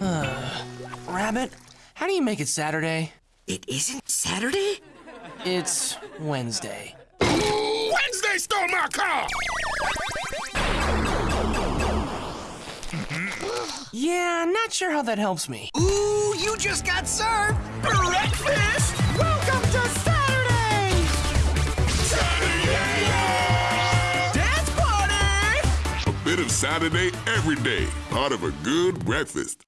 Uh, rabbit, how do you make it Saturday? It isn't Saturday? It's Wednesday. Wednesday stole my car! Yeah, not sure how that helps me. Ooh, you just got served! Bit of Saturday every day, part of a good breakfast.